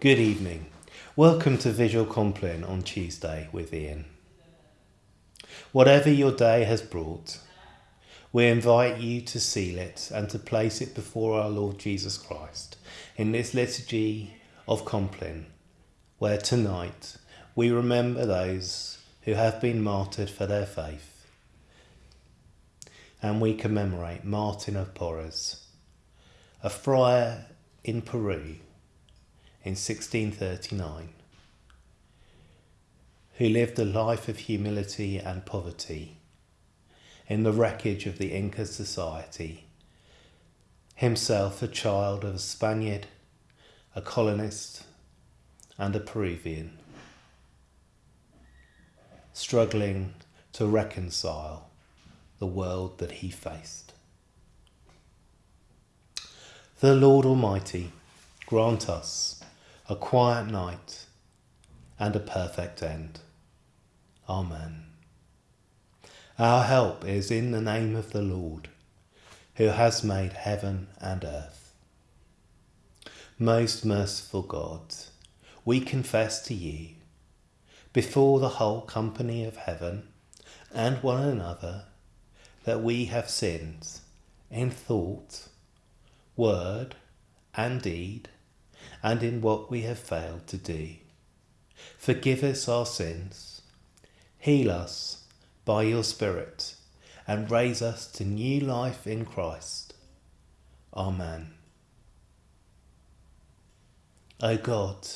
Good evening. Welcome to Visual Compline on Tuesday with Ian. Whatever your day has brought, we invite you to seal it and to place it before our Lord Jesus Christ in this liturgy of Compline, where tonight we remember those who have been martyred for their faith. And we commemorate Martin of Porres, a friar in Peru in 1639, who lived a life of humility and poverty in the wreckage of the Inca society, himself a child of a Spaniard, a colonist, and a Peruvian, struggling to reconcile the world that he faced. The Lord Almighty grant us a quiet night and a perfect end. Amen. Our help is in the name of the Lord, who has made heaven and earth. Most merciful God, we confess to you, before the whole company of heaven and one another, that we have sinned in thought, word, and deed, and in what we have failed to do. Forgive us our sins, heal us by your Spirit, and raise us to new life in Christ. Amen. O God,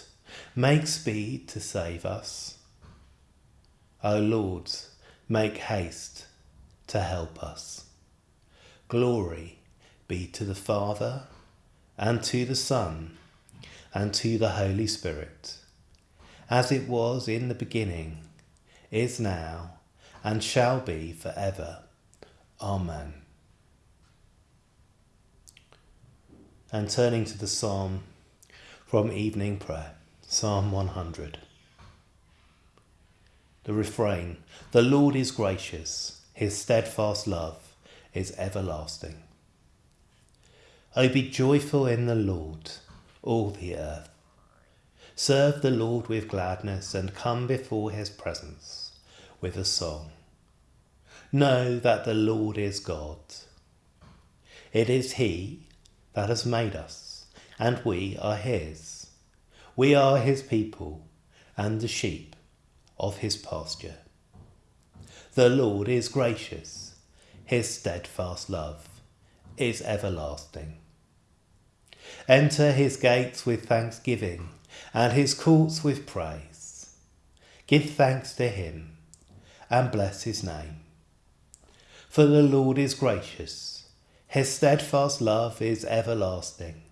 make speed to save us. O Lord, make haste to help us. Glory be to the Father, and to the Son, and to the Holy Spirit, as it was in the beginning, is now, and shall be for ever. Amen. And turning to the psalm from evening prayer, Psalm 100. The refrain The Lord is gracious, his steadfast love is everlasting. O be joyful in the Lord all the earth. Serve the Lord with gladness and come before his presence with a song. Know that the Lord is God. It is he that has made us, and we are his. We are his people and the sheep of his pasture. The Lord is gracious, his steadfast love is everlasting. Enter his gates with thanksgiving and his courts with praise. Give thanks to him and bless his name. For the Lord is gracious, his steadfast love is everlasting,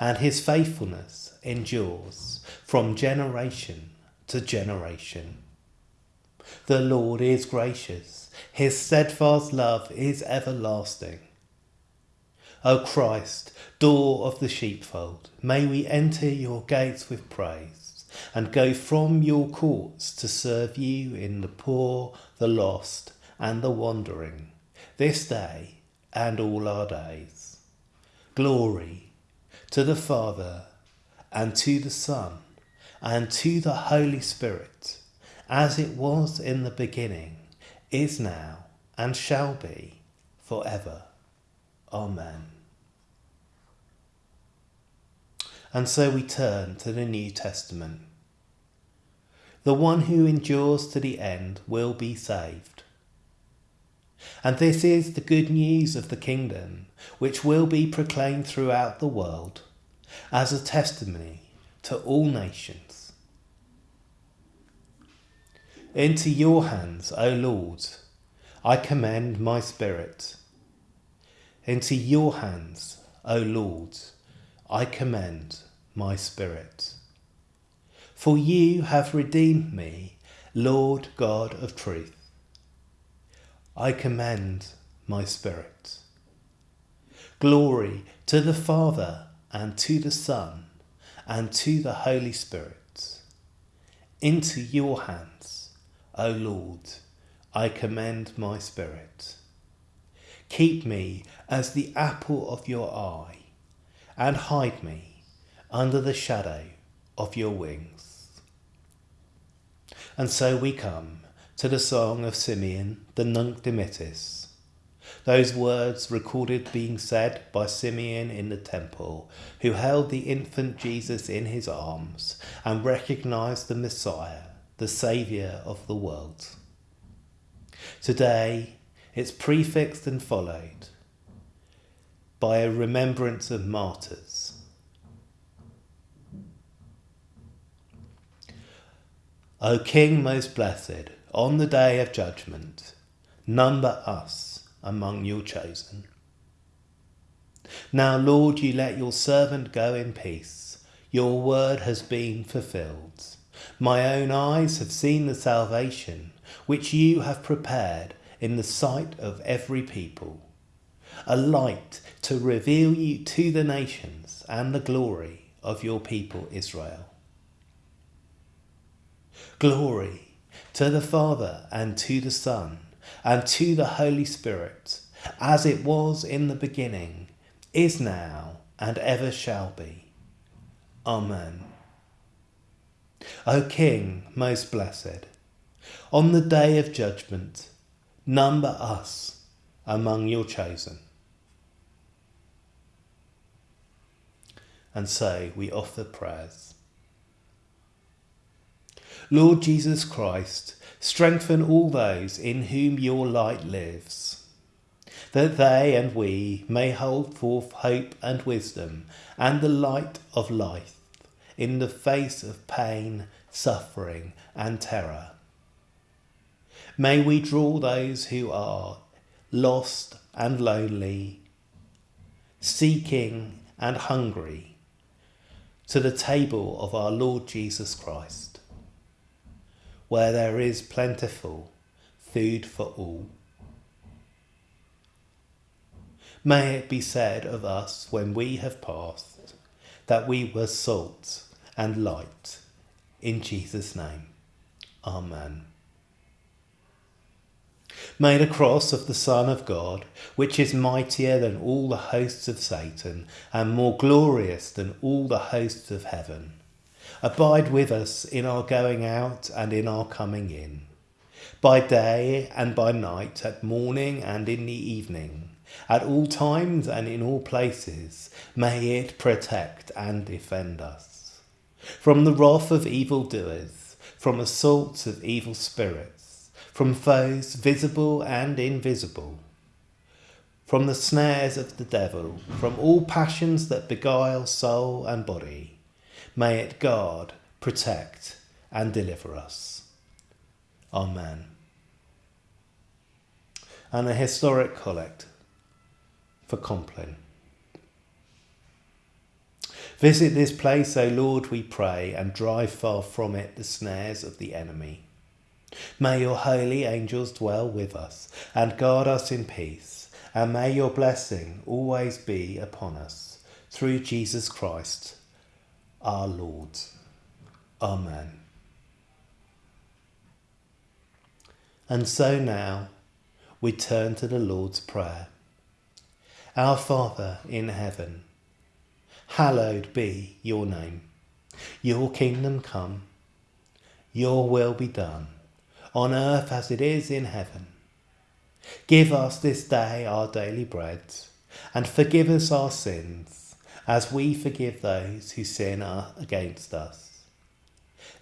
and his faithfulness endures from generation to generation. The Lord is gracious, his steadfast love is everlasting. O Christ, door of the sheepfold, may we enter your gates with praise, and go from your courts to serve you in the poor, the lost, and the wandering, this day and all our days. Glory to the Father, and to the Son, and to the Holy Spirit, as it was in the beginning, is now, and shall be, for ever. Amen. And so we turn to the New Testament. The one who endures to the end will be saved. And this is the good news of the kingdom, which will be proclaimed throughout the world as a testimony to all nations. Into your hands, O Lord, I commend my spirit. Into your hands, O Lord, I commend my spirit. For you have redeemed me, Lord God of truth. I commend my spirit. Glory to the Father and to the Son and to the Holy Spirit. Into your hands, O Lord, I commend my spirit. Keep me as the apple of your eye and hide me under the shadow of your wings. And so we come to the song of Simeon, the Nunc Dimittis. Those words recorded being said by Simeon in the temple, who held the infant Jesus in his arms and recognized the Messiah, the Saviour of the world. Today, it's prefixed and followed by a remembrance of martyrs. O King most blessed, on the day of judgment, number us among your chosen. Now, Lord, you let your servant go in peace. Your word has been fulfilled. My own eyes have seen the salvation which you have prepared in the sight of every people, a light to reveal you to the nations and the glory of your people Israel. Glory to the Father and to the Son and to the Holy Spirit, as it was in the beginning, is now, and ever shall be. Amen. O King, most blessed, on the day of judgment, number us among your chosen. And so we offer prayers. Lord Jesus Christ, strengthen all those in whom your light lives, that they and we may hold forth hope and wisdom and the light of life in the face of pain, suffering, and terror. May we draw those who are lost and lonely, seeking and hungry to the table of our Lord Jesus Christ, where there is plentiful food for all. May it be said of us when we have passed that we were salt and light. In Jesus' name, Amen. May the cross of the Son of God, which is mightier than all the hosts of Satan and more glorious than all the hosts of heaven, abide with us in our going out and in our coming in, by day and by night, at morning and in the evening, at all times and in all places, may it protect and defend us. From the wrath of evildoers, from assaults of evil spirits, from foes visible and invisible, from the snares of the devil, from all passions that beguile soul and body. May it guard, protect, and deliver us. Amen. And a historic collect for Compline. Visit this place, O Lord, we pray, and drive far from it the snares of the enemy. May your holy angels dwell with us and guard us in peace, and may your blessing always be upon us, through Jesus Christ, our Lord. Amen. And so now we turn to the Lord's Prayer. Our Father in heaven, hallowed be your name. Your kingdom come, your will be done on earth as it is in heaven. Give us this day our daily bread, and forgive us our sins, as we forgive those who sin against us.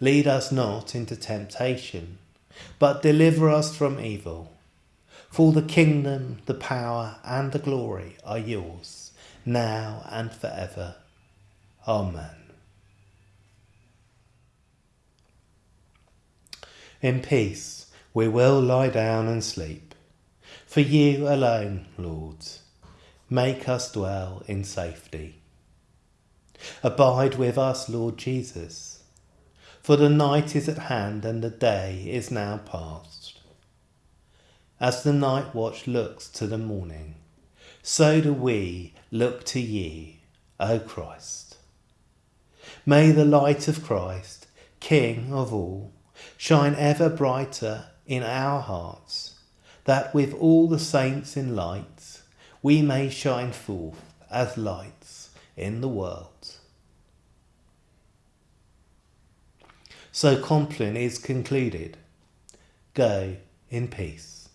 Lead us not into temptation, but deliver us from evil. For the kingdom, the power, and the glory are yours, now and forever. Amen. In peace we will lie down and sleep. For you alone, Lord, make us dwell in safety. Abide with us, Lord Jesus, for the night is at hand and the day is now past. As the night watch looks to the morning, so do we look to ye, O Christ. May the light of Christ, King of all, shine ever brighter in our hearts, that with all the saints in light we may shine forth as lights in the world. So Compline is concluded. Go in peace.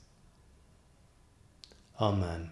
Amen.